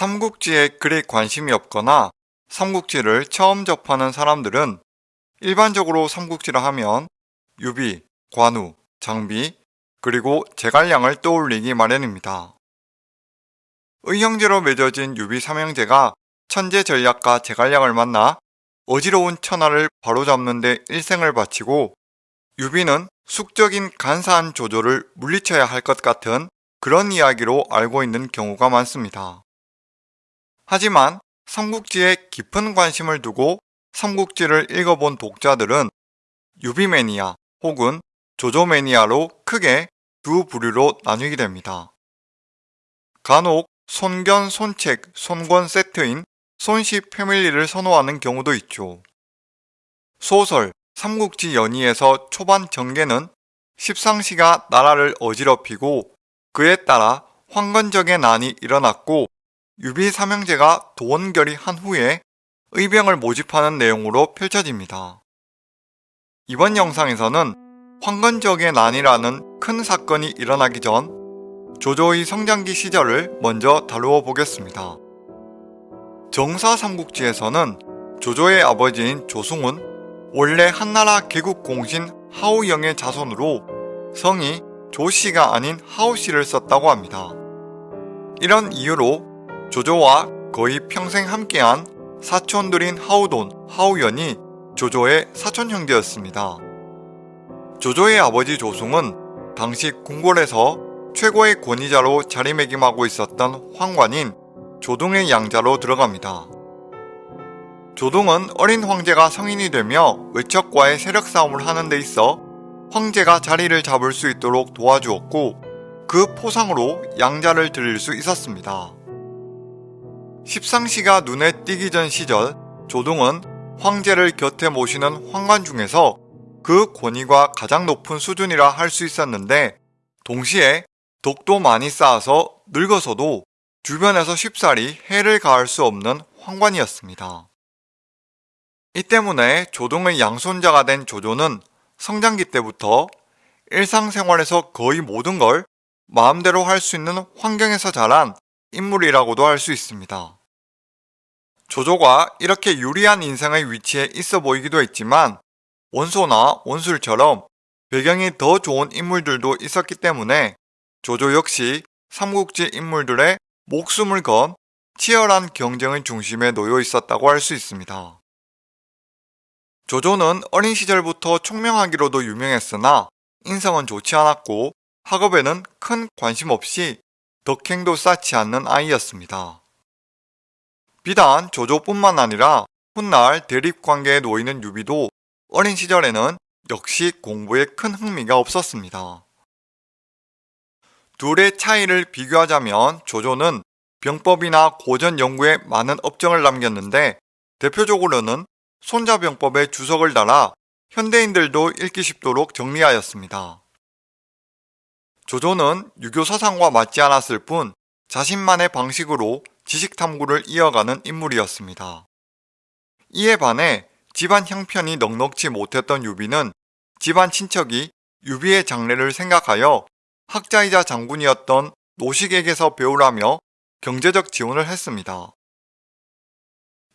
삼국지에 그리 관심이 없거나 삼국지를 처음 접하는 사람들은 일반적으로 삼국지를 하면 유비, 관우, 장비, 그리고 제갈량을 떠올리기 마련입니다. 의형제로 맺어진 유비 삼형제가 천재 전략가 제갈량을 만나 어지러운 천하를 바로잡는 데 일생을 바치고 유비는 숙적인 간사한 조조를 물리쳐야 할 것 같은 그런 이야기로 알고 있는 경우가 많습니다. 하지만 삼국지에 깊은 관심을 두고 삼국지를 읽어본 독자들은 유비매니아 혹은 조조매니아로 크게 두 부류로 나뉘게 됩니다. 간혹 손견, 손책, 손권 세트인 손시 패밀리를 선호하는 경우도 있죠. 소설 삼국지 연의에서 초반 전개는 십상시가 나라를 어지럽히고 그에 따라 황건적의 난이 일어났고 유비 삼형제가 도원결의 한 후에 의병을 모집하는 내용으로 펼쳐집니다. 이번 영상에서는 황건적의 난이라는 큰 사건이 일어나기 전 조조의 성장기 시절을 먼저 다루어 보겠습니다. 정사삼국지에서는 조조의 아버지인 조승은 원래 한나라 개국 공신 하우영의 자손으로 성이 조씨가 아닌 하우씨를 썼다고 합니다. 이런 이유로 조조와 거의 평생 함께한 사촌들인 하우돈, 하우연이 조조의 사촌 형제였습니다. 조조의 아버지 조승은 당시 궁궐에서 최고의 권위자로 자리매김하고 있었던 황관인 조동의 양자로 들어갑니다. 조동은 어린 황제가 성인이 되며 외척과의 세력 싸움을 하는 데 있어 황제가 자리를 잡을 수 있도록 도와주었고 그 포상으로 양자를 드릴 수 있었습니다. 십상시가 눈에 띄기 전 시절 조동은 황제를 곁에 모시는 황관 중에서 그 권위가 가장 높은 수준이라 할 수 있었는데 동시에 독도 많이 쌓아서 늙어서도 주변에서 쉽사리 해를 가할 수 없는 황관이었습니다. 이 때문에 조동의 양손자가 된 조조는 성장기 때부터 일상생활에서 거의 모든 걸 마음대로 할 수 있는 환경에서 자란 인물이라고도 할 수 있습니다. 조조가 이렇게 유리한 인생의 위치에 있어 보이기도 했지만 원소나 원술처럼 배경이 더 좋은 인물들도 있었기 때문에 조조 역시 삼국지 인물들의 목숨을 건 치열한 경쟁의 중심에 놓여 있었다고 할 수 있습니다. 조조는 어린 시절부터 총명하기로도 유명했으나 인성은 좋지 않았고 학업에는 큰 관심 없이 덕행도 쌓지 않는 아이였습니다. 비단 조조뿐만 아니라 훗날 대립관계에 놓이는 유비도 어린 시절에는 역시 공부에 큰 흥미가 없었습니다. 둘의 차이를 비교하자면 조조는 병법이나 고전 연구에 많은 업적을 남겼는데 대표적으로는 손자병법에 주석을 달아 현대인들도 읽기 쉽도록 정리하였습니다. 조조는 유교 사상과 맞지 않았을 뿐 자신만의 방식으로 지식 탐구를 이어가는 인물이었습니다. 이에 반해 집안 형편이 넉넉지 못했던 유비는 집안 친척이 유비의 장래를 생각하여 학자이자 장군이었던 노식에게서 배우라며 경제적 지원을 했습니다.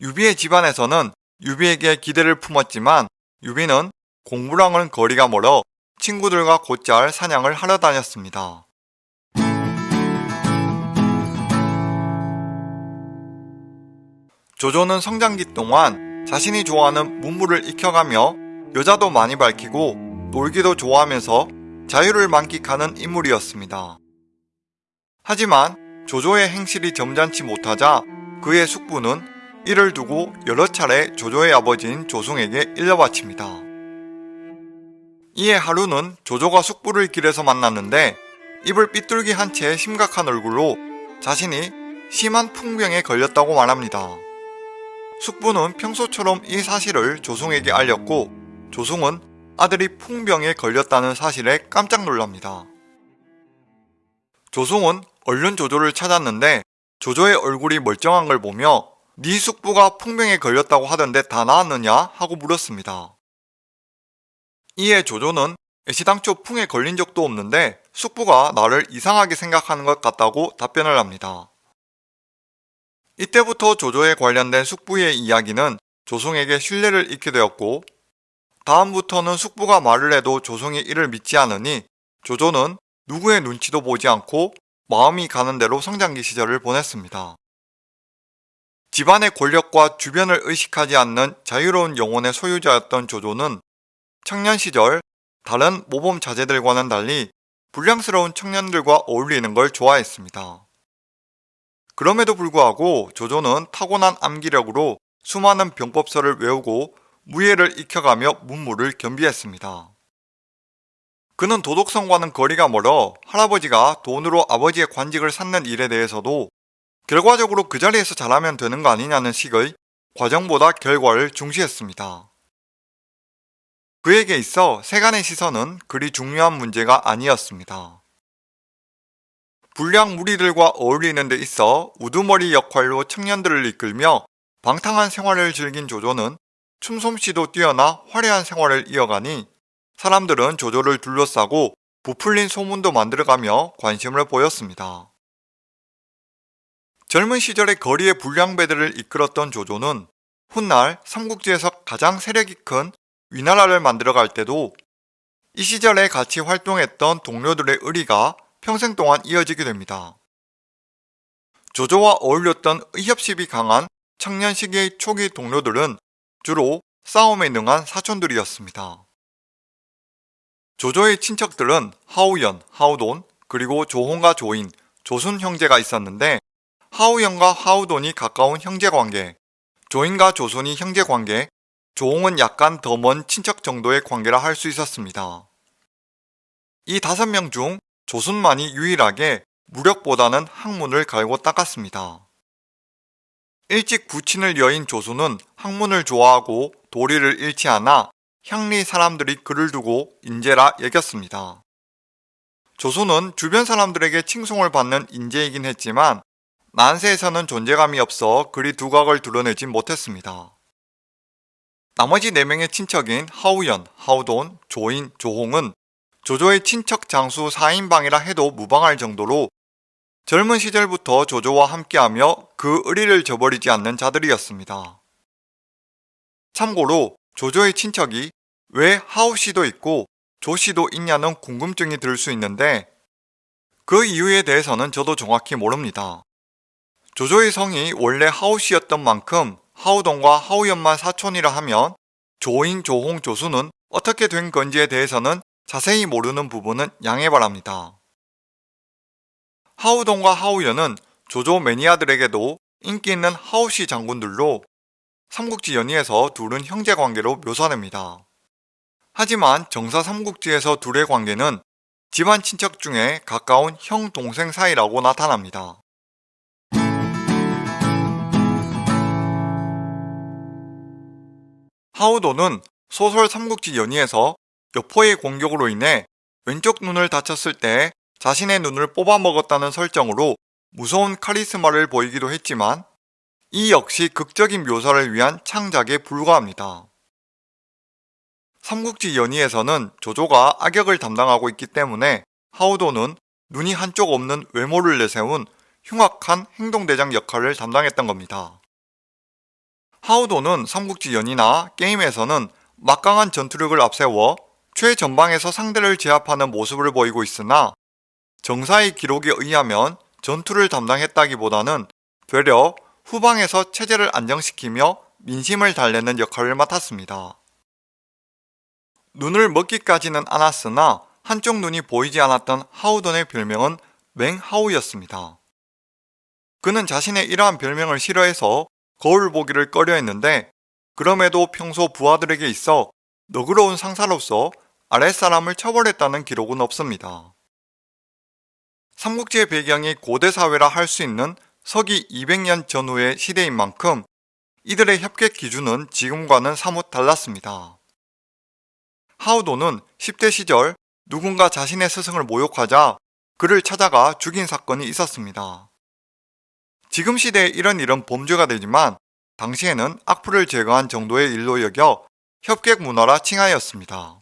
유비의 집안에서는 유비에게 기대를 품었지만 유비는 공부랑은 거리가 멀어 친구들과 곧잘 사냥을 하러 다녔습니다. 조조는 성장기 동안 자신이 좋아하는 문물을 익혀가며 여자도 많이 밝히고 놀기도 좋아하면서 자유를 만끽하는 인물이었습니다. 하지만 조조의 행실이 점잖지 못하자 그의 숙부는 이를 두고 여러 차례 조조의 아버지인 조승에게 일러바칩니다. 이에 하루는 조조가 숙부를 길에서 만났는데 입을 삐뚤기 한 채 심각한 얼굴로 자신이 심한 풍병에 걸렸다고 말합니다. 숙부는 평소처럼 이 사실을 조승에게 알렸고 조승은 아들이 풍병에 걸렸다는 사실에 깜짝 놀랍니다. 조승은 얼른 조조를 찾았는데 조조의 얼굴이 멀쩡한 걸 보며 네 숙부가 풍병에 걸렸다고 하던데 다 나았느냐 하고 물었습니다. 이에 조조는 애시당초 풍에 걸린 적도 없는데 숙부가 나를 이상하게 생각하는 것 같다고 답변을 합니다. 이때부터 조조에 관련된 숙부의 이야기는 조송에게 신뢰를 잃게 되었고 다음부터는 숙부가 말을 해도 조송이 이를 믿지 않으니 조조는 누구의 눈치도 보지 않고 마음이 가는 대로 성장기 시절을 보냈습니다. 집안의 권력과 주변을 의식하지 않는 자유로운 영혼의 소유자였던 조조는 청년 시절 다른 모범 자제들과는 달리 불량스러운 청년들과 어울리는 걸 좋아했습니다. 그럼에도 불구하고 조조는 타고난 암기력으로 수많은 병법서를 외우고 무예를 익혀가며 문무를 겸비했습니다. 그는 도덕성과는 거리가 멀어 할아버지가 돈으로 아버지의 관직을 쌓는 일에 대해서도 결과적으로 그 자리에서 잘하면 되는 거 아니냐는 식의 과정보다 결과를 중시했습니다. 그에게 있어 세간의 시선은 그리 중요한 문제가 아니었습니다. 불량 무리들과 어울리는 데 있어 우두머리 역할로 청년들을 이끌며 방탕한 생활을 즐긴 조조는 춤솜씨도 뛰어나 화려한 생활을 이어가니 사람들은 조조를 둘러싸고 부풀린 소문도 만들어가며 관심을 보였습니다. 젊은 시절의 거리의 불량배들을 이끌었던 조조는 훗날 삼국지에서 가장 세력이 큰 위나라를 만들어갈 때도 이 시절에 같이 활동했던 동료들의 의리가 평생 동안 이어지게 됩니다. 조조와 어울렸던 의협심이 강한 청년 시기의 초기 동료들은 주로 싸움에 능한 사촌들이었습니다. 조조의 친척들은 하우연, 하우돈, 그리고 조홍과 조인, 조순 형제가 있었는데 하우연과 하우돈이 가까운 형제관계, 조인과 조순이 형제관계, 조홍은 약간 더 먼 친척 정도의 관계라 할 수 있었습니다. 이 다섯 명 중 조순만이 유일하게 무력보다는 학문을 갈고 닦았습니다. 일찍 부친을 여인 조순은 학문을 좋아하고 도리를 잃지 않아 향리 사람들이 그를 두고 인재라 여겼습니다. 조순은 주변 사람들에게 칭송을 받는 인재이긴 했지만 난세에서는 존재감이 없어 그리 두각을 드러내진 못했습니다. 나머지 4명의 친척인 하우연, 하우돈, 조인, 조홍은 조조의 친척 장수 4인방이라 해도 무방할 정도로 젊은 시절부터 조조와 함께하며 그 의리를 저버리지 않는 자들이었습니다. 참고로 조조의 친척이 왜 하우씨도 있고 조씨도 있냐는 궁금증이 들 수 있는데 그 이유에 대해서는 저도 정확히 모릅니다. 조조의 성이 원래 하우씨였던 만큼 하우동과 하우연만 사촌이라 하면 조인, 조홍, 조수는 어떻게 된 건지에 대해서는 자세히 모르는 부분은 양해 바랍니다. 하우동과 하우연은 조조 매니아들에게도 인기 있는 하우시 장군들로 삼국지 연의에서 둘은 형제 관계로 묘사됩니다. 하지만 정사 삼국지에서 둘의 관계는 집안 친척 중에 가까운 형 동생 사이라고 나타납니다. 하우도는 소설 삼국지 연의에서 여포의 공격으로 인해 왼쪽 눈을 다쳤을 때 자신의 눈을 뽑아먹었다는 설정으로 무서운 카리스마를 보이기도 했지만 이 역시 극적인 묘사를 위한 창작에 불과합니다. 삼국지 연의에서는 조조가 악역을 담당하고 있기 때문에 하우도는 눈이 한쪽 없는 외모를 내세운 흉악한 행동대장 역할을 담당했던 겁니다. 하우도는 삼국지 연이나 게임에서는 막강한 전투력을 앞세워 최전방에서 상대를 제압하는 모습을 보이고 있으나 정사의 기록에 의하면 전투를 담당했다기보다는 되려 후방에서 체제를 안정시키며 민심을 달래는 역할을 맡았습니다. 눈을 먹기까지는 않았으나 한쪽 눈이 보이지 않았던 하우던의 별명은 맹하우였습니다. 그는 자신의 이러한 별명을 싫어해서 거울 보기를 꺼려 했는데 그럼에도 평소 부하들에게 있어 너그러운 상사로서 아랫사람을 처벌했다는 기록은 없습니다. 삼국지의 배경이 고대 사회라 할 수 있는 서기 200년 전후의 시대인 만큼 이들의 협객 기준은 지금과는 사뭇 달랐습니다. 하우도는 10대 시절 누군가 자신의 스승을 모욕하자 그를 찾아가 죽인 사건이 있었습니다. 지금 시대에 이런 일은 범죄가 되지만 당시에는 악플을 제거한 정도의 일로 여겨 협객 문화라 칭하였습니다.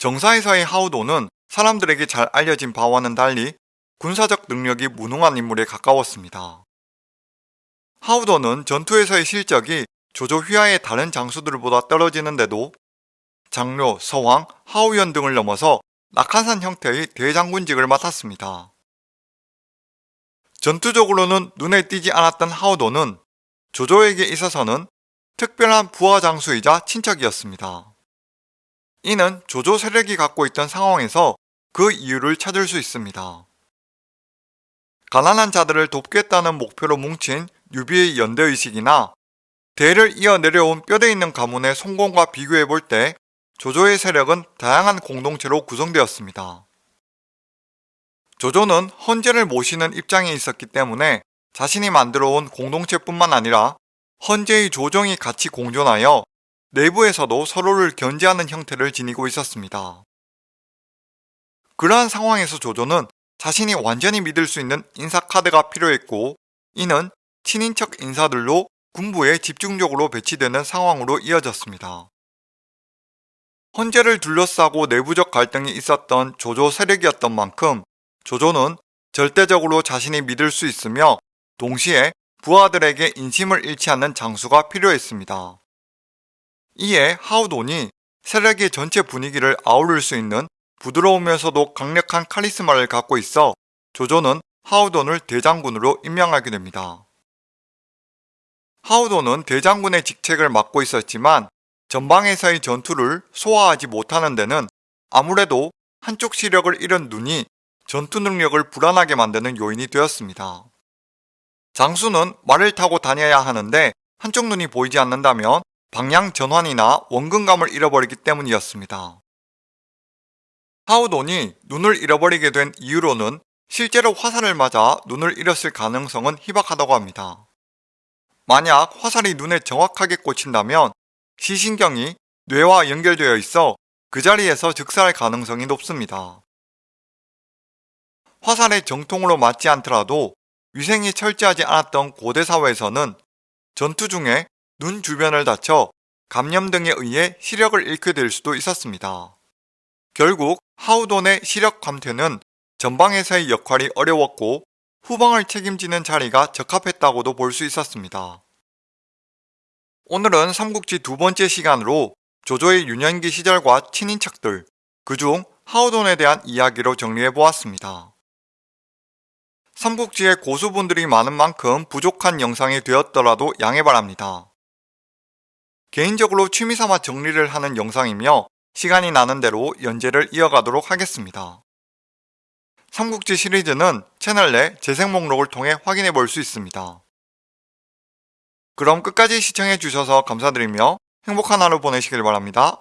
정사에서의 하우도는 사람들에게 잘 알려진 바와는 달리 군사적 능력이 무능한 인물에 가까웠습니다. 하우도는 전투에서의 실적이 조조 휘하의 다른 장수들보다 떨어지는데도 장료, 서왕, 하우연 등을 넘어서 낙한산 형태의 대장군직을 맡았습니다. 전투적으로는 눈에 띄지 않았던 하우도는 조조에게 있어서는 특별한 부하 장수이자 친척이었습니다. 이는 조조 세력이 갖고 있던 상황에서 그 이유를 찾을 수 있습니다. 가난한 자들을 돕겠다는 목표로 뭉친 유비의 연대의식이나 대를 이어 내려온 뼈대 있는 가문의 성공과 비교해 볼 때 조조의 세력은 다양한 공동체로 구성되었습니다. 조조는 헌재를 모시는 입장에 있었기 때문에 자신이 만들어온 공동체뿐만 아니라 헌재의 조정이 같이 공존하여 내부에서도 서로를 견제하는 형태를 지니고 있었습니다. 그러한 상황에서 조조는 자신이 완전히 믿을 수 있는 인사카드가 필요했고 이는 친인척 인사들로 군부에 집중적으로 배치되는 상황으로 이어졌습니다. 헌재를 둘러싸고 내부적 갈등이 있었던 조조 세력이었던 만큼 조조는 절대적으로 자신이 믿을 수 있으며 동시에 부하들에게 인심을 잃지 않는 장수가 필요했습니다. 이에 하우돈이 세력의 전체 분위기를 아우를 수 있는 부드러우면서도 강력한 카리스마를 갖고 있어 조조는 하우돈을 대장군으로 임명하게 됩니다. 하우돈은 대장군의 직책을 맡고 있었지만 전방에서의 전투를 소화하지 못하는 데는 아무래도 한쪽 시력을 잃은 눈이 전투 능력을 불안하게 만드는 요인이 되었습니다. 장수는 말을 타고 다녀야 하는데 한쪽 눈이 보이지 않는다면 방향 전환이나 원근감을 잃어버리기 때문이었습니다. 하우돈이 눈을 잃어버리게 된 이유로는 실제로 화살을 맞아 눈을 잃었을 가능성은 희박하다고 합니다. 만약 화살이 눈에 정확하게 꽂힌다면 시신경이 뇌와 연결되어 있어 그 자리에서 즉사할 가능성이 높습니다. 화살의 정통으로 맞지 않더라도 위생이 철저하지 않았던 고대 사회에서는 전투 중에 눈 주변을 다쳐 감염 등에 의해 시력을 잃게 될 수도 있었습니다. 결국 하우돈의 시력 감퇴는 전방에서의 역할이 어려웠고 후방을 책임지는 자리가 적합했다고도 볼 수 있었습니다. 오늘은 삼국지 두 번째 시간으로 조조의 유년기 시절과 친인척들, 그중 하우돈에 대한 이야기로 정리해보았습니다. 삼국지에 고수분들이 많은 만큼 부족한 영상이 되었더라도 양해 바랍니다. 개인적으로 취미삼아 정리를 하는 영상이며 시간이 나는 대로 연재를 이어가도록 하겠습니다. 삼국지 시리즈는 채널 내 재생 목록을 통해 확인해 볼 수 있습니다. 그럼 끝까지 시청해 주셔서 감사드리며 행복한 하루 보내시길 바랍니다.